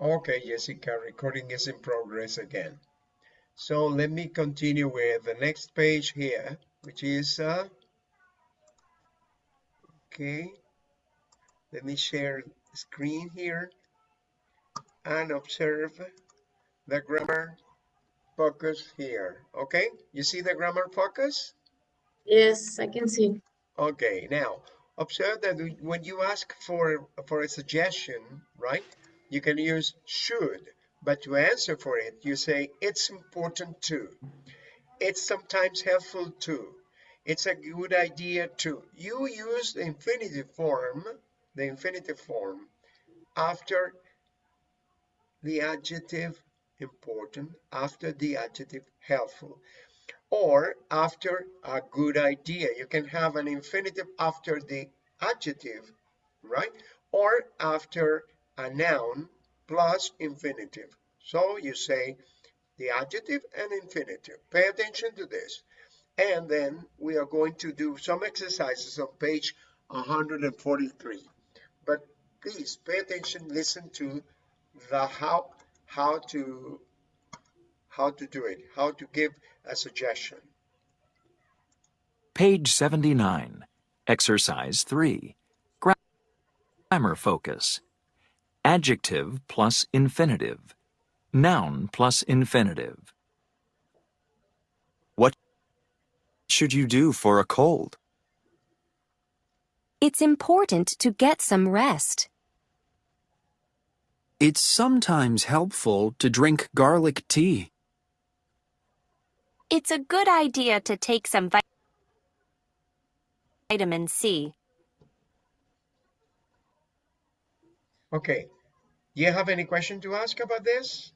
Okay, Jessica, recording is in progress again. So let me continue with the next page here, which is, uh, okay, let me share screen here and observe the grammar focus here. Okay, you see the grammar focus? Yes, I can see. Okay, now observe that when you ask for for a suggestion, right? You can use should, but to answer for it, you say it's important to. It's sometimes helpful to. It's a good idea to. You use the infinitive form, the infinitive form after the adjective important, after the adjective helpful, or after a good idea. You can have an infinitive after the adjective, right? Or after a noun plus infinitive. So you say the adjective and infinitive. Pay attention to this. And then we are going to do some exercises on page 143. But please pay attention, listen to the how how to how to do it, how to give a suggestion. Page 79, Exercise 3, Grammar Focus. Adjective plus infinitive. Noun plus infinitive. What should you do for a cold? It's important to get some rest. It's sometimes helpful to drink garlic tea. It's a good idea to take some vitamin C. Okay. Do you have any question to ask about this?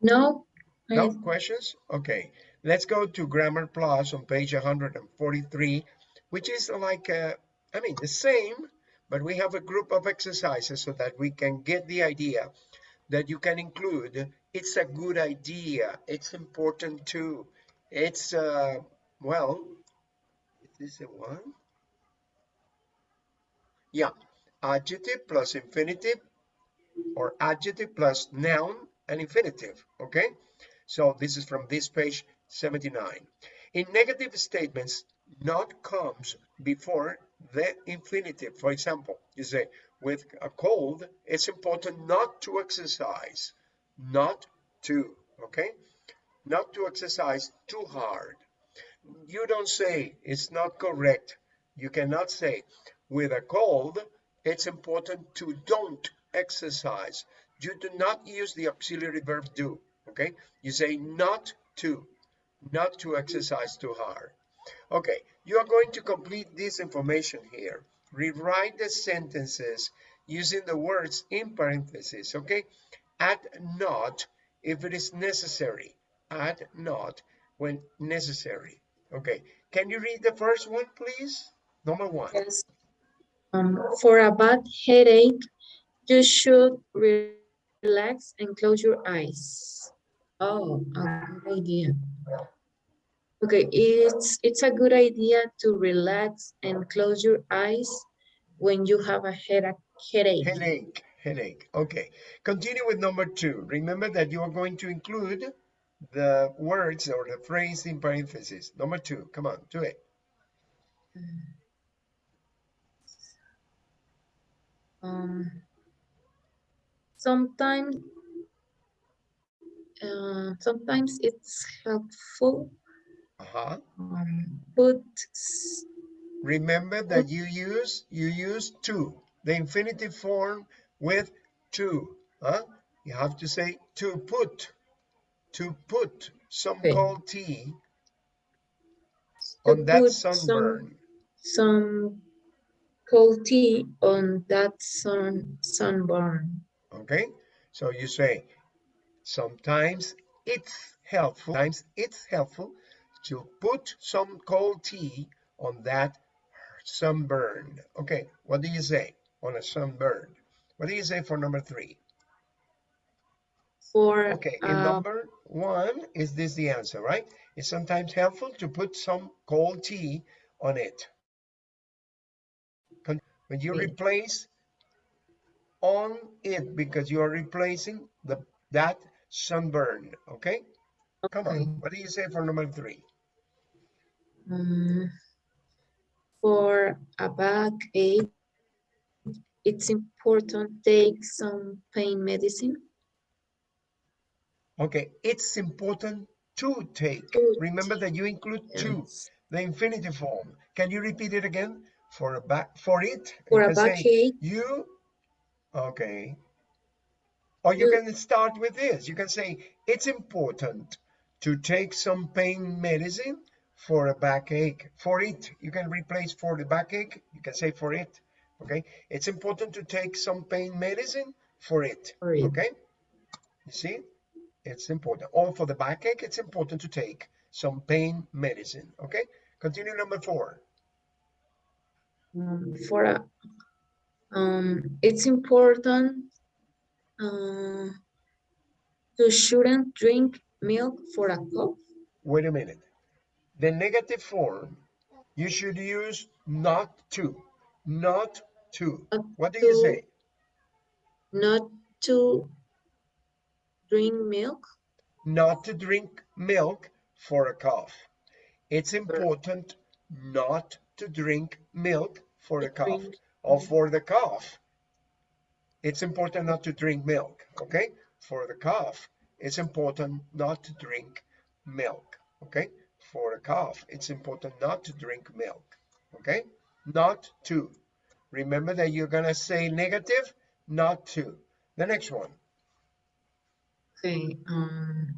No. No questions? Okay. Let's go to Grammar Plus on page 143, which is like, uh, I mean, the same, but we have a group of exercises so that we can get the idea that you can include it's a good idea it's important too it's uh well is this the one yeah adjective plus infinitive or adjective plus noun and infinitive okay? So this is from this page 79 in negative statements not comes before the infinitive. For example you say with a cold it's important not to exercise not to okay? Not to exercise too hard. You don't say it's not correct. You cannot say with a cold it's important to don't exercise. You do not use the auxiliary verb do okay? You say not to not to exercise too hard. Okay you are going to complete this information here. Rewrite the sentences using the words in parentheses okay? Add not if it is necessary. Add not when necessary okay? Can you read the first one please? Number one. Yes um, for a bad headache you should relax and close your eyes. Oh a good idea. Okay it's it's a good idea to relax and close your eyes when you have a headache headache. Headache headache. Okay continue with number two. Remember that you are going to include the words or the phrase in parentheses. Number two come on do it um sometimes uh, sometimes it's helpful uh-huh. um, but remember that you use you use to the infinitive form with to huh? You have to say to put to put some Okay. cold tea on that sunburn some some cold tea on that sun sunburn. Okay so you say sometimes it's helpful sometimes it's helpful to put some cold tea on that sunburn. Okay what do you say on a sunburn? What do you say for number three? For okay in uh, number one is this the answer right? It's sometimes helpful to put some cold tea on it when you replace on it because you are replacing the that sunburn. Okay? Come Okay. on. What do you say for number three? Um, for a backache, it's important take some pain medicine. Okay, it's important to take. Remember that you include two, Yes. the infinitive form. Can you repeat it again? For a back, for it. For you a backache, You, okay. Or you You- can start with this. You can say, it's important to take some pain medicine for a backache. For it, you can replace for the backache. You can say for it. Okay. It's important to take some pain medicine for it. For it. Okay. You see, it's important. Or for the backache, it's important to take some pain medicine. Okay. Continue number four. Um, for a, um, it's important uh, to shouldn't drink milk for a cough. Wait a minute. The negative form, you should use not to. Not to. Not What do you say? Not to drink milk. Not to drink milk for a cough. It's important not to drink milk for the cough or for the cough. It's important not to drink milk, okay? For the cough, it's important not to drink milk, okay? For a cough, it's important not to drink milk, okay? Not to. Remember that you're gonna say negative, not to. The next one. Okay. Um,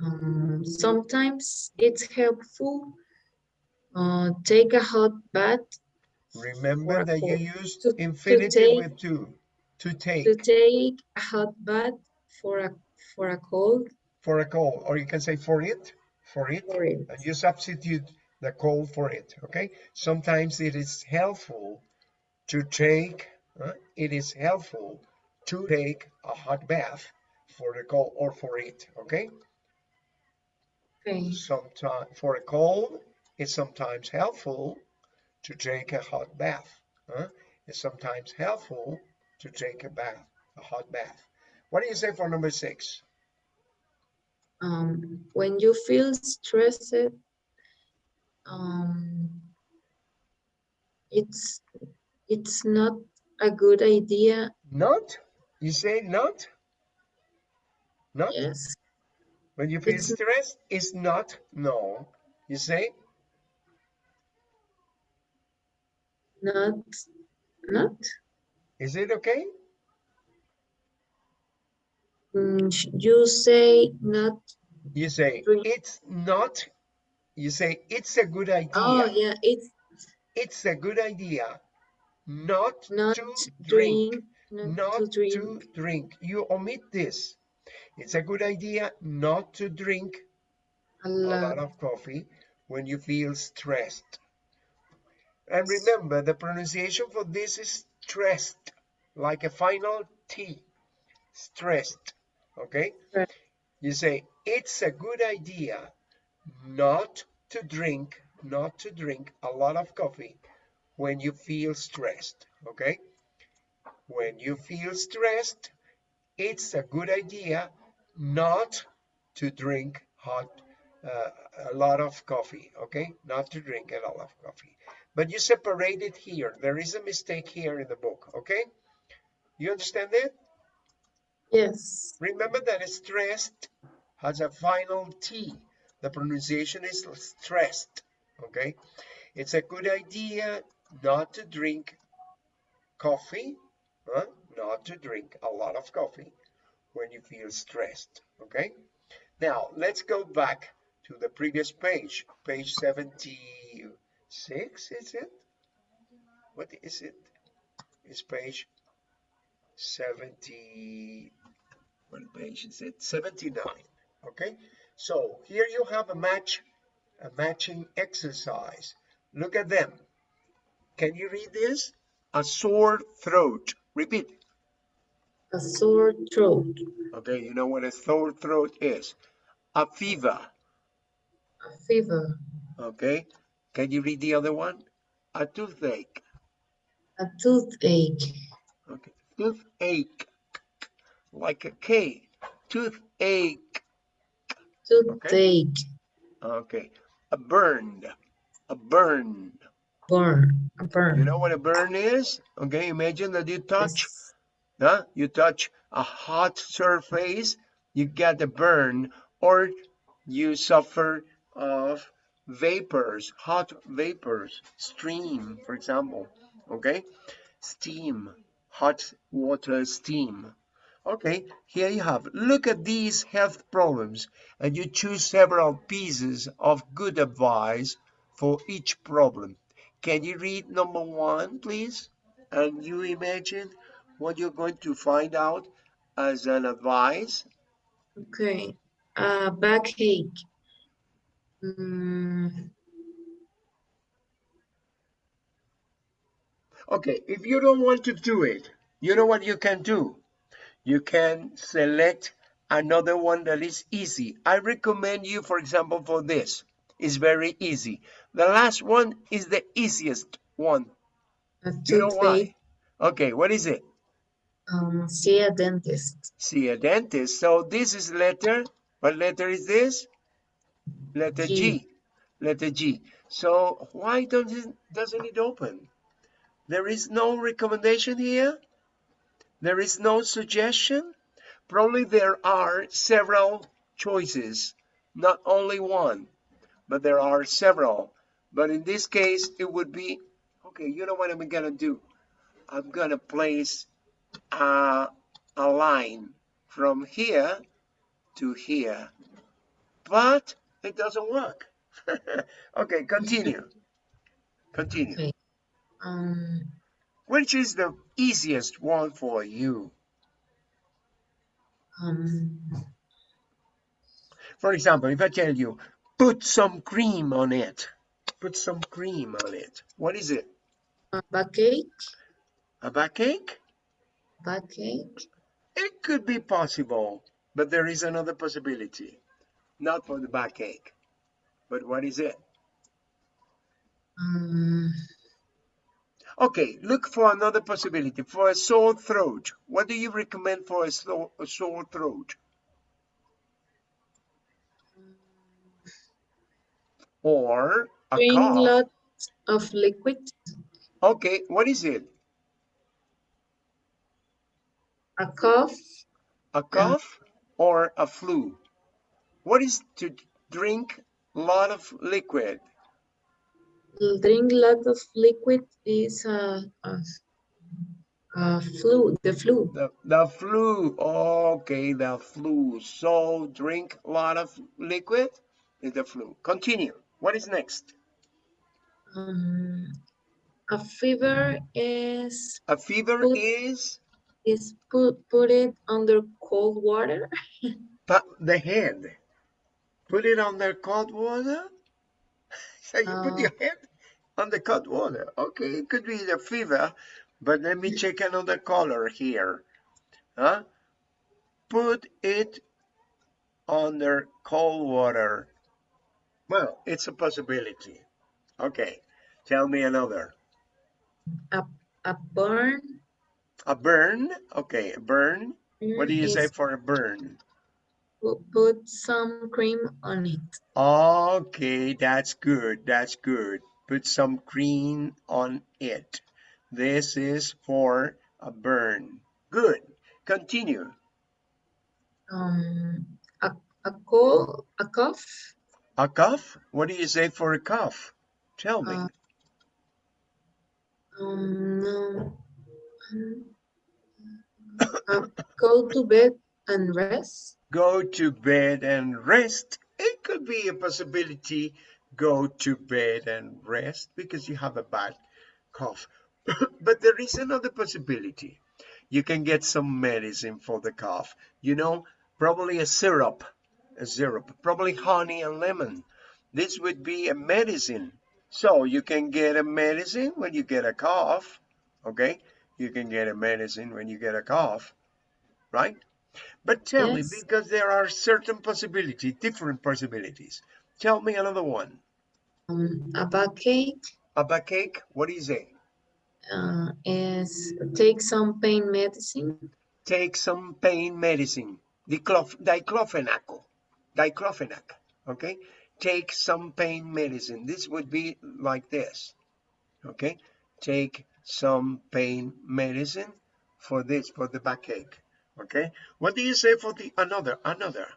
um, sometimes it's helpful. Uh, take a hot bath Remember that you cold. use To- to take- with to. To take to take a hot bath for a for a cold. for a cold, or you can say for it, for it. For it. and you substitute the cold for it okay sometimes it is helpful to take uh, it is helpful to take a hot bath for the cold or for it okay Okay. sometimes for a cold it's sometimes helpful to take a hot bath huh? it's sometimes helpful to take a bath a hot bath what do you say for number six Um, when you feel stressed, um, it's it's not a good idea. not you say not not Yes. When you feel It's- stressed, it's not no. You say Not not. Is it okay? Mm, you say not. You say it's not. You say it's a good idea. Oh yeah, it's It's a good idea not, not to drink. drink. Not, Not to drink to drink. You omit this. It's a good idea not to drink a a lot lot. of coffee when you feel stressed. And remember, the pronunciation for this is stressed, like a final T. Stressed. Okay? Right. You say, it's a good idea not to drink, not to drink a lot of coffee when you feel stressed. Okay? When you feel stressed, it's a good idea not to drink hot uh, a lot of coffee okay not to drink a lot of coffee but you separate it here. There is a mistake here in the book okay? You understand it? Yes. remember that stressed has a final t. The pronunciation is stressed okay? It's a good idea not to drink coffee huh? not to drink a lot of coffee when you feel stressed okay? Now let's go back to the previous page page 76 is it what is it it's page 70 what page is it 79 okay so here you have a match a matching exercise look at them can you read this a sore throat repeat A sore throat. Okay, you know what a sore throat is. A fever. A fever. Okay. Can you read the other one? A toothache. A toothache. Okay. toothache, like a K, toothache. Toothache. Okay, a burn. a burn. Burn. A burn. You know what a burn is? Okay, imagine that you touch, Yes. huh? You touch a hot surface, you get a burn, or you suffer of vapors, hot vapors, stream, for example. Okay, steam, hot water steam. Okay, here you have. Look at these health problems and you choose several pieces of good advice for each problem. Can you read number one, please? And you imagine what you're going to find out as an advice. Okay. Uh, backache. Mm, Okay, if you don't want to do it, you know what you can do? You can select another one that is easy. I recommend you, for example, for this. It's very easy. The last one is the easiest one. You know why? Okay, what is it? Um, see a dentist. See a dentist. So this is letter. What letter is this? Letter G. G. Letter G. So why doesn't doesn't it open? There is no recommendation here. There is no suggestion. Probably there are several choices, not only one, but there are several. But in this case, it would be okay. You know what I'm gonna do? I'm gonna place a, a line from here to here, but it doesn't work. okay, continue. Continue. Okay. Um, Which is the easiest one for you? um, For example, if I tell you, put some cream on it, put some cream on it. What is it? a backache. A backache? Backache. It could be possible, but there is another possibility. Not for the backache. But what is it? Um, Okay, look for another possibility. For a sore throat, what do you recommend for a, sore, a sore throat? Or a drink cough? lots of liquid. Okay, what is it? A cough. A cough or a flu? What is to drink a lot of liquid? Drink a lot of liquid is a, a, a flu. The flu. The, the flu. Okay, the flu. So drink a lot of liquid is the flu. Continue. What is next? Um, a fever is A fever Put- is is put put it under cold water. the head. Put it on the cold water. So you put Oh. your head on the cold water. Okay, it could be the fever, but let me check another color here. Huh? Put it under cold water. Well, it's a possibility. Okay, tell me another. A a burn. A burn. Okay, a burn. What do you mm, say for a burn? Pu- Put some cream on it. Okay, that's good. That's good. Put some cream on it. This is for a burn. Good. Continue. Um, a a cold. A cough. A cough? What do you say for a cough? Tell me. Uh, Um. Um, uh, go to bed and rest. Go to bed and rest. It could be a possibility. Go to bed and rest because you have a bad cough. but there is another possibility. You can get some medicine for the cough. You know, probably a syrup, a syrup, probably honey and lemon. This would be a medicine. So you can get a medicine when you get a cough. Okay, you can get a medicine when you get a cough, right? But tell me, Yes. because there are certain possibilities, different possibilities. Tell me another one. Um, a backache A backache, what do you uh, is take some pain medicine. Take some pain medicine. Diclof diclofenac. Diclofenac. Okay. Take some pain medicine. This would be like this. Okay. Take some pain medicine for this, for the backache. Okay. What do you say for the another? Another.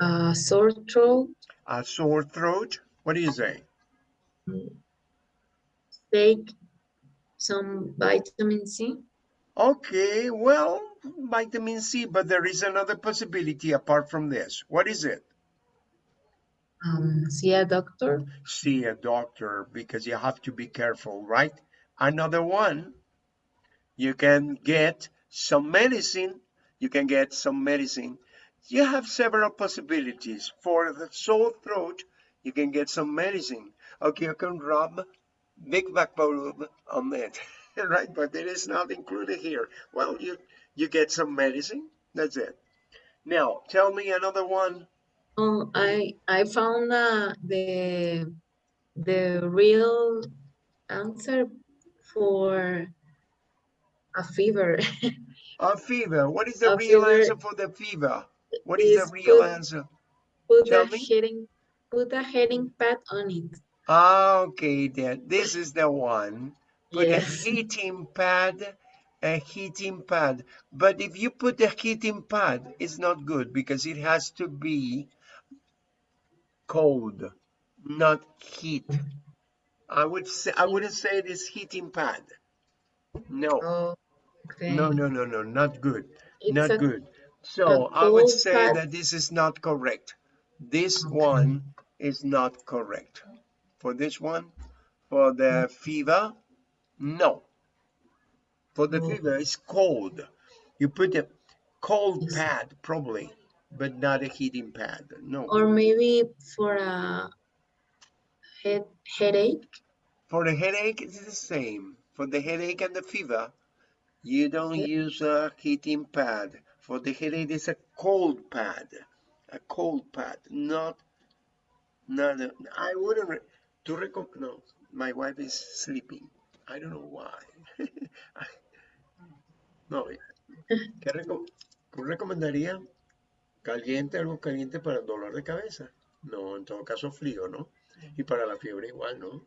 A sore throat. A sore throat. What do you say? Take some vitamin C. Okay, well, vitamin C, but there is another possibility apart from this. What is it? Um, see a doctor. See a doctor because you have to be careful, right? Another one, you can get some medicine. You can get some medicine. You have several possibilities. For the sore throat, you can get some medicine. Okay, you can rub Vick VapoRub on it, right? But it is not included here. Well, you you get some medicine. That's it. Now, tell me another one. Oh, I I found uh, the the real answer for a fever. A fever. What is the A real fever answer for the fever? What is the real put- answer? Put Tell a me. heating put a heating pad on it. Ah, Okay, then this is the one. Put Yes. a heating pad, a heating pad. But if you put a heating pad, it's not good because it has to be cold, not heat. I would say I wouldn't say it is heating pad. No, Oh, okay. no, no, no, no, not good. It's not a- good. So I would say that this is not correct. This Okay. one is not correct. For this one, for the hmm. fever, no. For the Oh. fever, it's cold. You put a cold Yes. pad probably, but not a heating pad. No. Or maybe for a head headache. For the headache, it's the same. For the headache and the fever, you don't use a heating pad. For the headache, it's a cold pad. A cold pad, not, not, a, I wouldn't, re, to recom, no, my wife is sleeping. I don't know why. no, ¿qué recom, ¿tú recomendarías caliente, algo caliente para el dolor de cabeza? No, en todo caso frío, ¿no? Y para la fiebre igual, ¿no?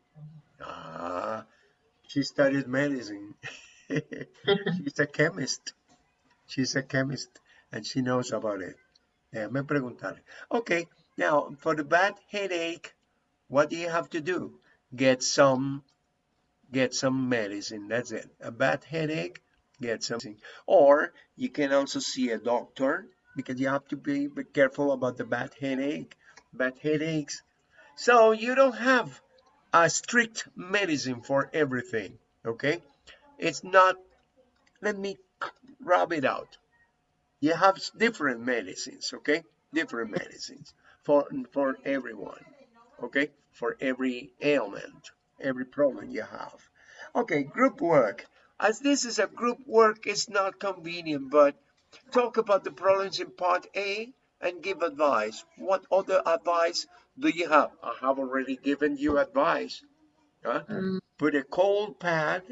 Ah, she studied medicine. She's a chemist. She's a chemist and she knows about it. Déjame preguntar. Okay, now for the bad headache, what do you have to do? Get some, get some medicine. That's it. A bad headache, get something. Or you can also see a doctor because you have to be be careful about the bad headache, bad headaches. So you don't have a strict medicine for everything, okay? It's not, let me rub it out. You have different medicines, okay? Different medicines for, for everyone, okay? For every ailment, every problem you have. Okay, group work. As this is a group work, it's not convenient, but talk about the problems in part A and give advice. What other advice do you have? I have already given you advice. Huh? Um, Put a cold pad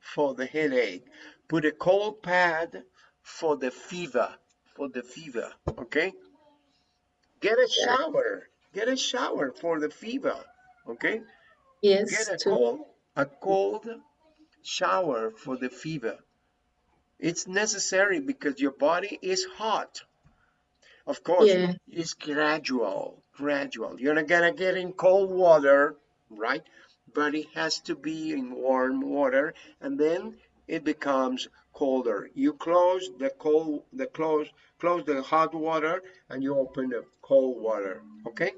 for the headache. Put a cold pad for the fever. For the fever, okay? Get a shower. Get a shower for the fever, okay? yes, Get a to cold, a cold shower for the fever. It's necessary because your body is hot. Of course, Yeah. it's gradual, gradual. You're not gonna get in cold water, right? But it has to be in warm water, and then it becomes colder. You close the cold, the close, close the hot water, and you open the cold water. Okay,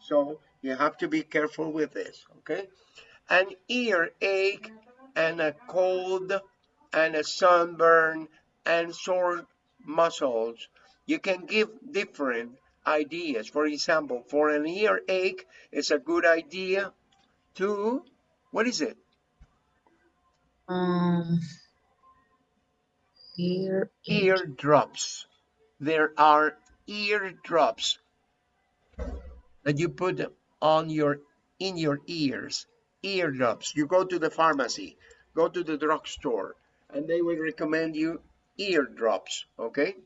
so you have to be careful with this. Okay, an earache and a cold and a sunburn and sore muscles. You can give different ideas. For example, for an earache, it's a good idea to, what is it? um ear Ear drops. There are ear drops that you put on your, in your ears. eardrops. You go to the pharmacy, go to the drugstore, and they will recommend you eardrops, okay?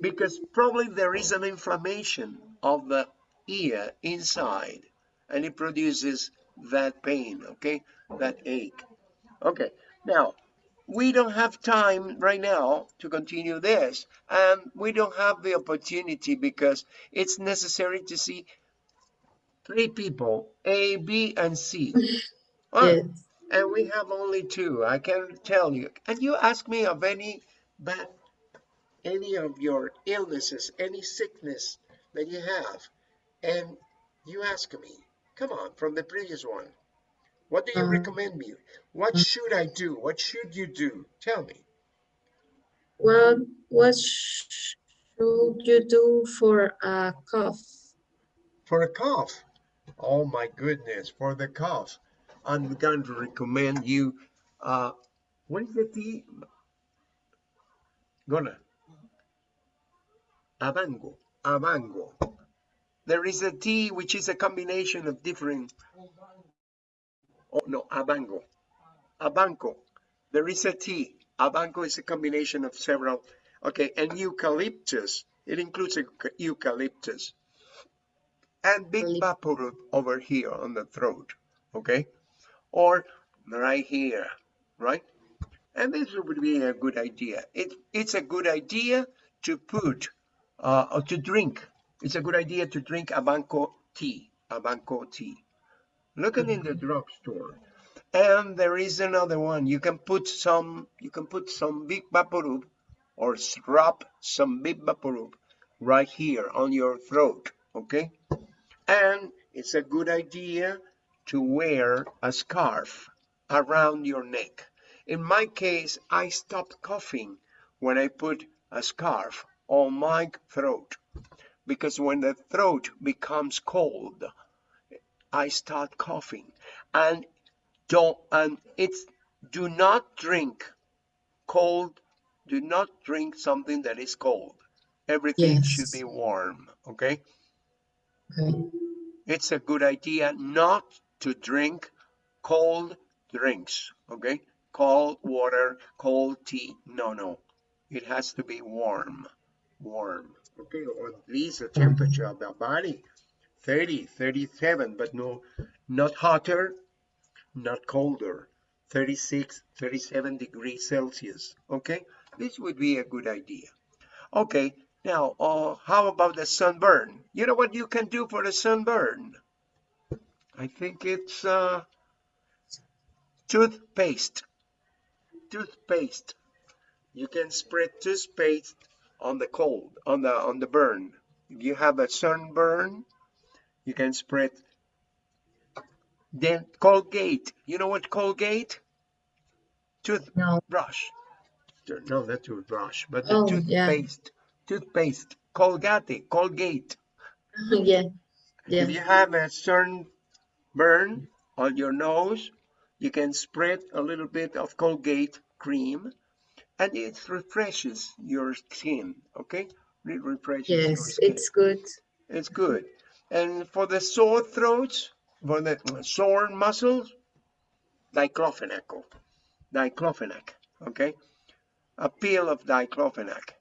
Because probably there is an inflammation of the ear inside, and it produces that pain, okay? That ache. Okay, now, we don't have time right now to continue this, and we don't have the opportunity because it's necessary to see three people, A, B, and C. Ah, Yes. and we have only two. I can tell you. And you ask me of any bad, any of your illnesses, any sickness that you have, and you ask me, come on, from the previous one. What do you Um, recommend me? What should I do? What should you do? Tell me. Well, what should you do for a cough? For a cough. Oh my goodness, for the cough. I'm going to recommend you, uh, what is the tea? Gonna. Abango, abango. There is a T which is a combination of different, oh no, abango, abanco. There is a T. Abango is a combination of several, okay, and eucalyptus. It includes euca- eucalyptus and big vapor over here on the throat, okay? Or right here, right? And this would be a good idea. It, it's a good idea to put, uh, or to drink. It's a good idea to drink Abango tea, Abango tea. Look it in the drugstore. And there is another one. You can put some, you can put some Vick VapoRub or rub some Vick VapoRub right here on your throat, okay? And it's a good idea to wear a scarf around your neck. In my case, I stopped coughing when I put a scarf on my throat. Because when the throat becomes cold, I start coughing. And don't and it's do not drink cold do not drink something that is cold. Everything should be warm okay? Okay. it's a good idea not to drink cold drinks okay? Cold water cold tea no no. It has to be warm warm. Okay or at least the temperature of the body 30 37 but no not hotter not colder 36 37 degrees celsius. Okay this would be a good idea. Okay now uh, how about the sunburn? You know what you can do for the sunburn? I think it's uh toothpaste. Toothpaste. You can spread toothpaste on the cold on the on the burn. If you have a sunburn you can spread. Then colgate. You know what colgate? No. toothbrush. No not toothbrush but the Oh, yeah. toothpaste. Toothpaste. Colgate. Colgate. Yeah. Yeah. if you have a sunburn on your nose you can spread a little bit of colgate cream and it refreshes your skin okay it refreshes your Yes, it's good. it's good. And for the sore throats, for the sore muscles, diclofenac. Diclofenac, okay? A pill of diclofenac.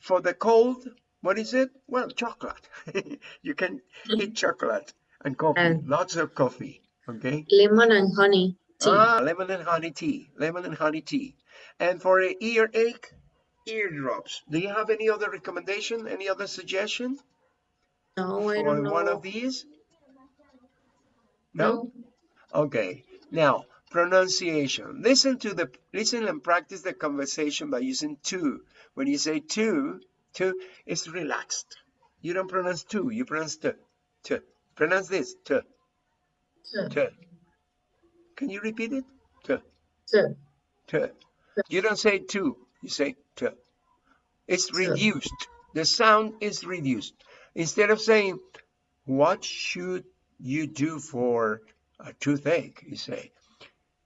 For the cold, what is it? Well, chocolate. you can eat chocolate and coffee, And- lots of coffee, okay? Lemon and honey tea. Ah, lemon and honey tea, lemon and honey tea. And for a earache, eardrops. Do you have any other recommendation, any other suggestion? no, I don't know. one of these? No? No. Okay. Now, pronunciation. Listen to the listen and practice the conversation by using to. When you say to, to is relaxed. You don't pronounce to, you pronounce to. To. Pronounce this. To. To, To. Can you repeat it? To. to, To. You don't say two, you say two. It's reduced. The sound is reduced. Instead of saying, what should you do for a toothache? You say,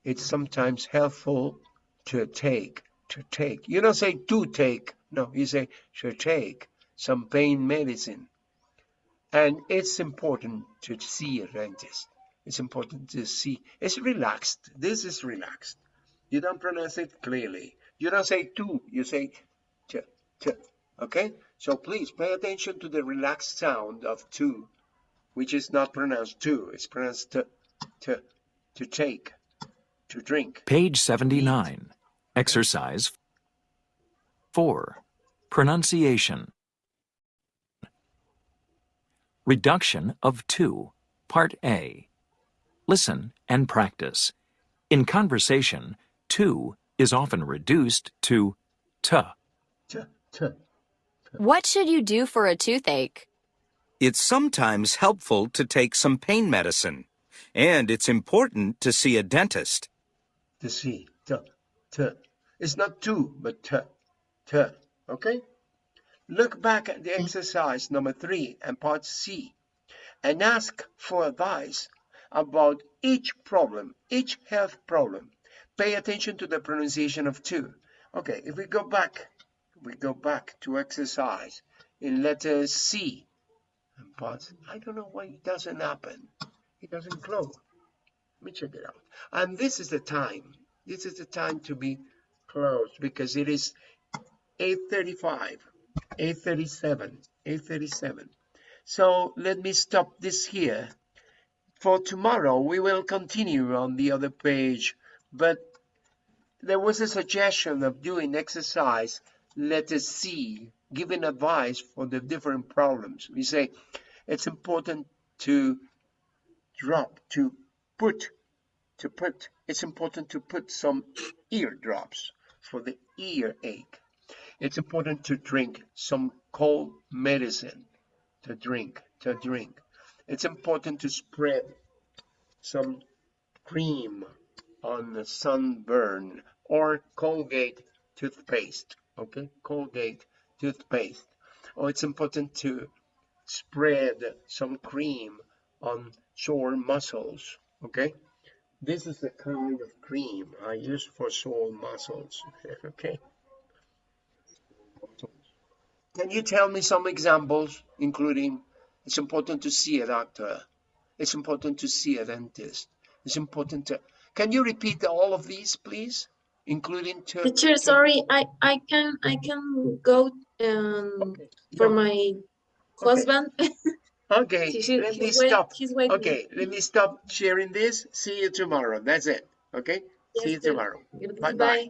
it's sometimes helpful to take, to take. You don't say to take. No, you say to take some pain medicine. And it's important to see a dentist. It's important to see. It's relaxed. This is relaxed. You don't pronounce it clearly. You don't say two, you say t, t. Okay? So please pay attention to the relaxed sound of two, which is not pronounced two. It's pronounced t, t, to take, to drink. Page 79. Exercise 4. Pronunciation. Reduction of 2. Part A. Listen and practice. In conversation, 2 is often reduced to t. T, t. What should you do for a toothache? It's sometimes helpful to take some pain medicine, and it's important to see a dentist. To see. T, t. It's not two, but t, t. Okay? Look back at the exercise number three and part C and ask for advice about each problem, each health problem. Pay attention to the pronunciation of two. Okay, if we go back, we go back to exercise in letter C part, I don't know why it doesn't happen. It doesn't close. Let me check it out. And this is the time. This is the time to be closed because it is 8.35, 8.37, 8.37. So let me stop this here. For tomorrow, we will continue on the other page, but there was a suggestion of doing exercise, letter C, giving advice for the different problems. We say it's important to drop, to put, to put, it's important to put some ear drops for the earache. It's important to drink some cold medicine, to drink, to drink. It's important to spread some cream on the sunburn or Colgate toothpaste, okay? Colgate toothpaste. Or it's important to spread some cream on sore muscles, okay? This is the kind of cream I use for sore muscles, okay? Can you tell me some examples, including it's important to see a doctor, it's important to see a dentist, it's important to. Can you repeat all of these, please, including to? Teacher, sorry, I, I can, I can go, um, Okay, for my husband. Okay, let me wait- stop. Okay, let me stop sharing this. See you tomorrow. That's it. Okay? See you tomorrow. Bye-bye.